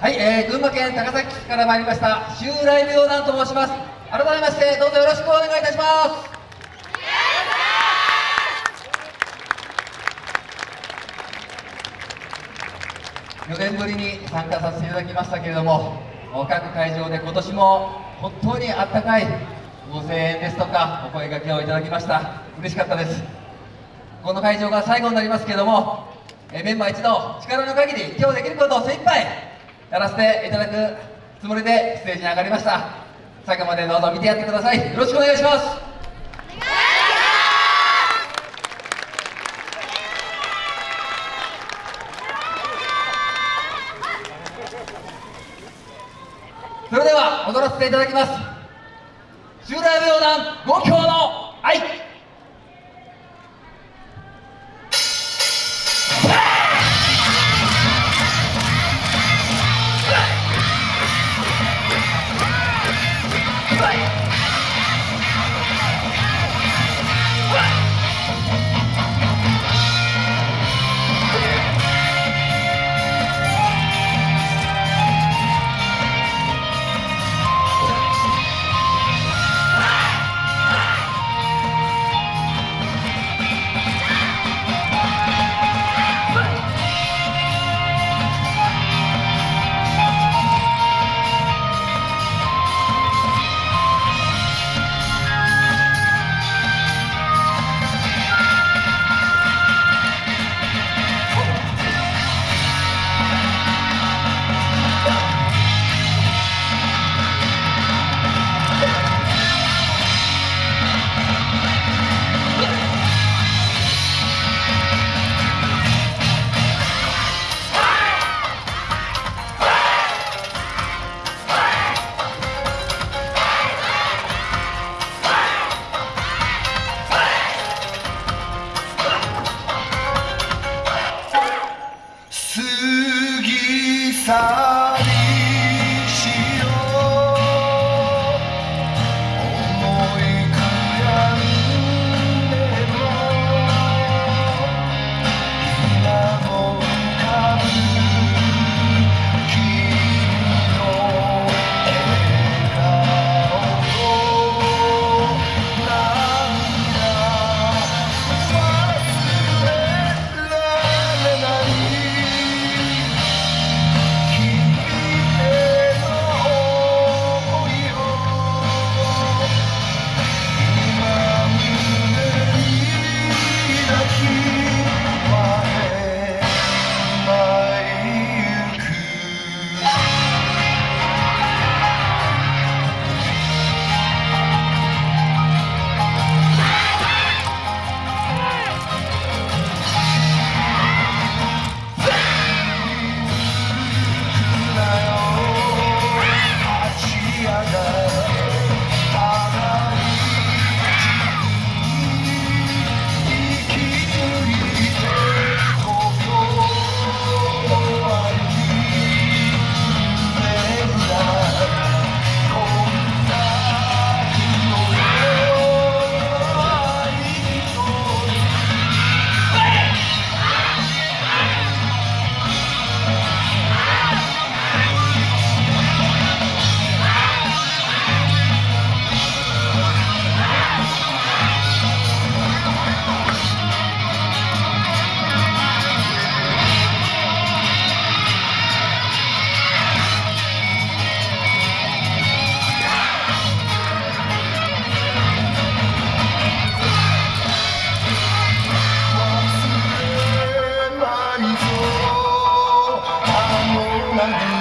はい、えー、群馬県高崎市から参りました襲来病団と申します。改めましてどうぞよろしくお願いいたします。4年ぶりに参加させていただきましたけれども各会場で今年も本当にあったかいご声援ですとかお声掛けをいただきました。嬉しかったです。この会場が最後になりますけれどもえメンバー一同力の限り今日できることを精一杯やらせていただくつもりでステージに上がりました。最後までどうぞ見てやってください。よろしくお願いします。それでは踊らせていただきます。襲来舞踊団五強の愛。Adelante.